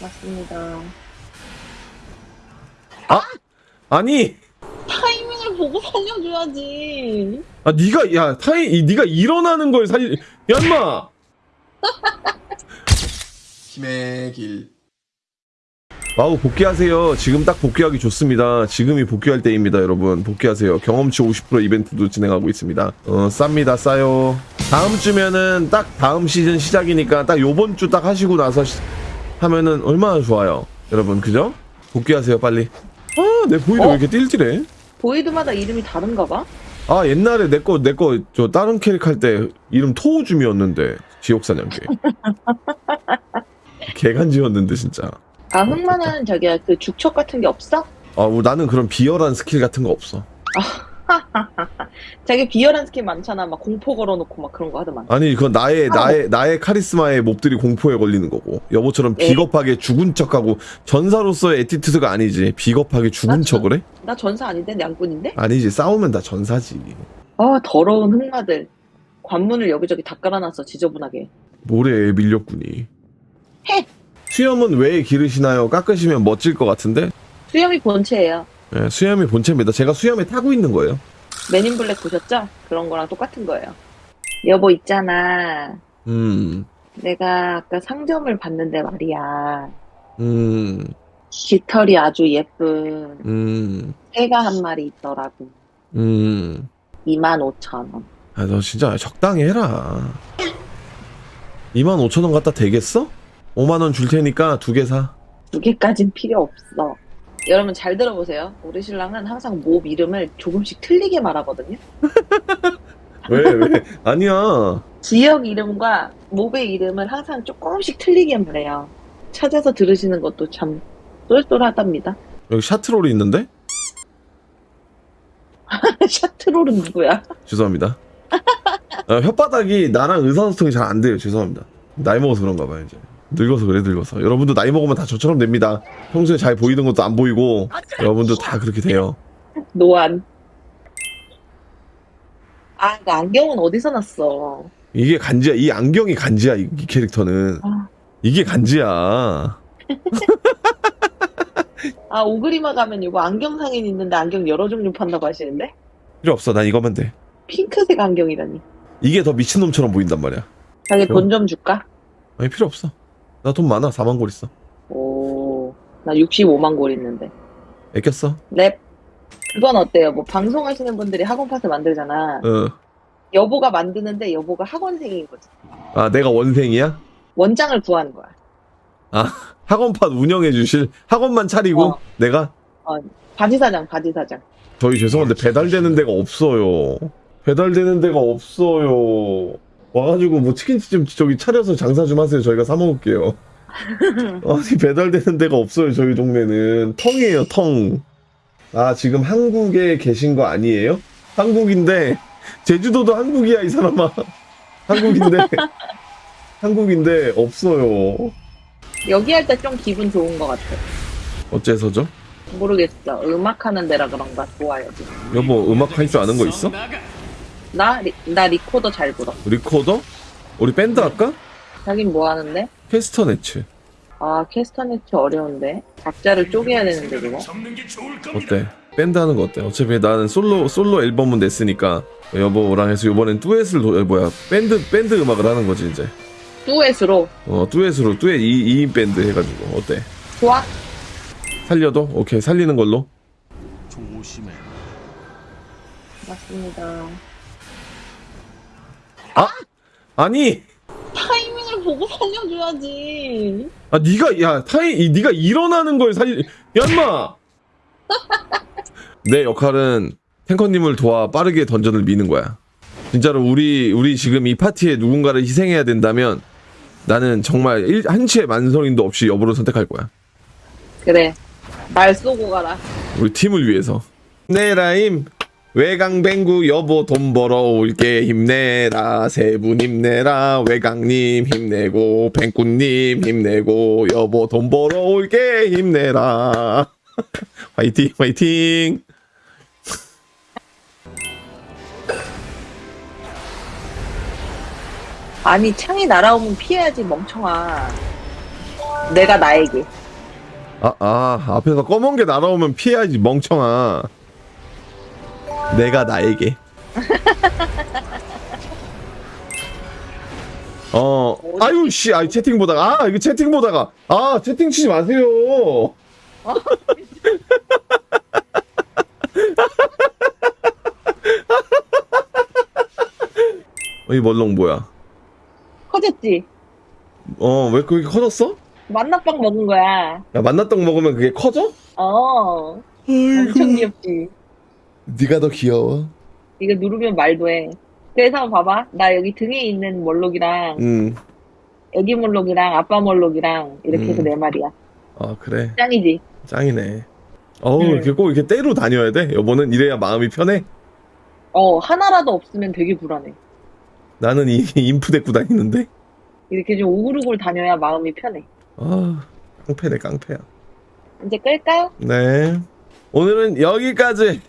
맞습니다. 아니! 타이밍을 보고 살려줘야지. 아 네가 야 타이 이- 네가 일어나는 걸 살리 야 인마! 힘의 길. 와우 복귀하세요. 지금 딱 복귀하기 좋습니다. 지금이 복귀할 때입니다 여러분. 복귀하세요. 경험치 50% 이벤트도 진행하고 있습니다. 어 쌉니다 싸요. 다음 주면은 딱 다음 시즌 시작이니까 딱 요번 주 딱 하시고 나서 시- 하면은 얼마나 좋아요 여러분 그죠? 복귀하세요 빨리 아 내 void도 어? 왜 이렇게 띨띨해 void마다 이름이 다른가 봐? 아 옛날에 내 거 내 거 저 다른 캐릭 할 때 이름 토우줌이었는데 지옥사냥개 개간지였는데 진짜 아, 흑마는 저기야, 그 죽척 같은 게 없어? 아 우- 나는 그런 비열한 스킬 같은 거 없어 자기 비열한 스킬 많잖아. 막 공포 걸어놓고 막 그런 거 하더만. 아니 그건 나의 아. 나의 나의 카리스마에 몹들이 공포에 걸리는 거고 여보처럼 에이. 비겁하게 죽은 척하고 전사로서의 attitude가 아니지 비겁하게 죽은 맞아. 척을 해? 나 전사 아닌데? 냥꾼인데? 아니지 싸우면 다 전사지 아, 더러운 흑마들. 관문을 여기저기 다 깔아놨어, 지저분하게. 모래에 밀렸구니 해. 수염은 왜 기르시나요? 깎으시면 멋질 것 같은데 수염이 본체예요. 예, 수염이 본체입니다 제가 수염에 타고 있는 거예요 맨인 블랙 보셨죠? 그런 거랑 똑같은 거예요. 여보 있잖아. 음 내가 아까 상점을 봤는데 말이야. 음, 깃털이 아주 예쁜 음, 새가 한 마리 있더라고. 음. 25,000원. 아, 너 진짜 적당히 해라. 25,000원 갖다 되겠어? 5만원 줄 테니까 두 개 사. 두 개까진 필요 없어. 여러분 잘 들어보세요. 우리 신랑은 항상 몹 이름을 조금씩 틀리게 말하거든요. 왜, 왜? 아니야. 지역 이름과 몹의 이름을 항상 조금씩 틀리게 말해요. 찾아서 들으시는 것도 참 쏠쏠하답니다. 여기 샤트롤이 있는데? 샤트롤은 누구야? 죄송합니다. 아, 혓바닥이 나랑 의사소통이 잘 안 돼요. 죄송합니다. 나이 먹어서 그런가 봐요, 이제. 늙어서 그래, 늙어서. 여러분도 나이 먹으면 다 저처럼 됩니다. 평소에 잘 보이던 것도 안 보이고, 여러분도 다 그렇게 돼요. 노안. 아, 그 안경은 어디서 났어? 이게 간지야. 이 안경이 간지야, 이, 이 캐릭터는. 아. 이게 간지야. 아, 오그리마 가면 이거 안경 상인 있는데 안경 여러 종류 판다고 하시는데? 필요 없어. 난 이거면 돼. 핑크색 안경이라니. 이게 더 미친놈처럼 보인단 말이야. 자기. 돈 좀 줄까? 아니 필요 없어. 나 돈 많아. 4만 골 있어. 오, 나 65만 골 있는데. 애꼈어. 랩. 그건 어때요? 뭐 방송하시는 분들이 학원 파트 만들잖아. 어. 여보가 만드는데 여보가 학원생인 거지. 아 내가 원생이야? 원장을 구하는 거야. 학원판 운영해 주실 학원만 차리고 어. 내가 바지 사장, 바지 사장. 저희 죄송한데 배달되는 데가 없어요. 배달되는 데가 없어요. 와가지고 뭐 치킨집 좀 저기 차려서 장사 좀 하세요. 저희가 사 먹을게요. 아니 배달되는 데가 없어요. 저희 동네는 텅이에요. 텅. 아 지금 한국에 계신 거 아니에요? 한국인데 제주도도 한국이야 이 사람아. 한국인데 한국인데 없어요. 여기 할 때 좀 기분 좋은 것 같아. 어째서죠? 모르겠어. 음악 하는 데라 그런가 좋아요. 지금. 여보 음악 할 줄 아는 거 있어? 나, 리, 나 리코더 잘 불어. 리코더? 우리 밴드 할까? 자긴 뭐 하는데? 캐스터네츠 아, 캐스터네츠 어려운데. 박자를 쪼개야 되는데, 그거. 어때? 밴드 하는 거 어때? 어차피 나는 솔로 솔로 앨범은 냈으니까 여보랑 해서 이번엔 듀엣을 도- 뭐야 밴드 밴드 음악을 하는 거지 이제 듀엣으로. 어 듀엣으로 듀엣 2, 인 밴드 해가지고 어때? 좋아? 살려도? 오케이 살리는 걸로 조심해. 맞습니다. 아니. 타이밍을 보고 살려줘야지. 아 네가 야 타이 이- 네가 일어나는 걸 살리 야 인마! 내 역할은 탱커님을 도와 빠르게 던전을 미는 거야. 진짜로 우리 우리 지금 이 파티에 누군가를 희생해야 된다면 나는 정말 일, 한치의 만성인도 없이 여부를 선택할 거야. 그래. 말 쏘고 가라. 우리 팀을 위해서. 내라임 외강뱅구 여보 돈 벌어 올게 힘내라 세 분 힘내라 외강님 힘내고 뱅구님 힘내고 여보 돈 벌어 올게 힘내라 화이팅 화이팅 아니, 창이 날아오면 피해야지, 멍청아. 내가 나에게. 아, 아, 앞에서 검은 게 날아오면 피해야지, 멍청아. 내가 나에게. 어, 아유, 씨, 아, 채팅 보다가, 아, 이거 채팅 보다가, 아, 채팅 치지 마세요. 어, 이 멀렁 뭐야? 커졌지? 어, 왜 그렇게 커졌어? 만나빵 먹은 거야. 야, 만났던 먹으면 그게 커져? 어. 엄청 귀엽지? 네가 더 귀여워. 이거 누르면 말도 해. 그래서 봐봐. 나 여기 등에 있는 몰록이랑, 응. 애기 몰록이랑, 아빠 몰록이랑, 이렇게 해서 음. 네 마리야. 아, 그래. 짱이지? 짱이네. 어우, 네. 이렇게 꼭 이렇게 때로 다녀야 돼? 여보는 이래야 마음이 편해? 어, 하나라도 없으면 되게 불안해. 나는 이 인프 데리고 다니는데? 이렇게 좀 오글오글 다녀야 마음이 편해. 아, 깡패네, 깡패야. 이제 끌까요? 네. 오늘은 여기까지